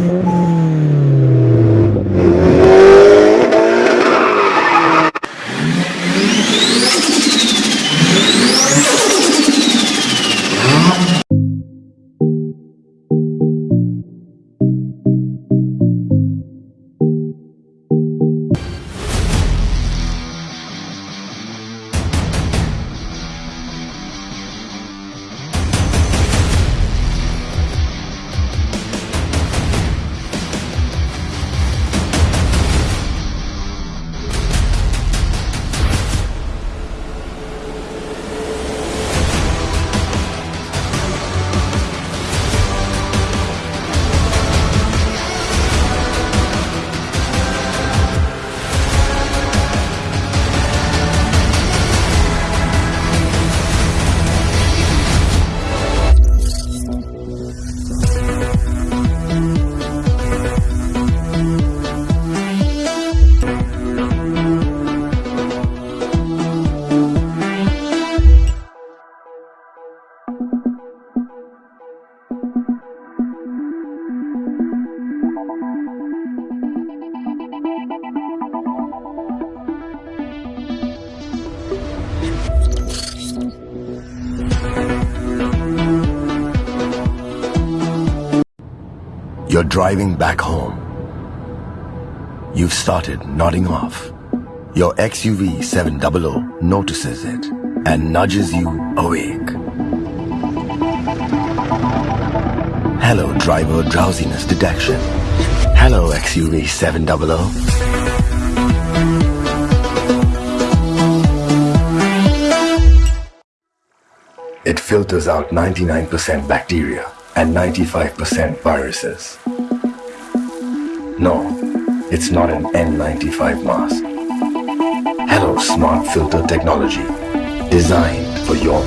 Mm-hmm. You're driving back home. You've started nodding off. Your XUV 700 notices it and nudges you awake. Hello, driver drowsiness detection. Hello, XUV 700. It filters out 99% bacteria and 95% viruses. No, it's not an N95 mask. Hello Smart Filter Technology, designed for your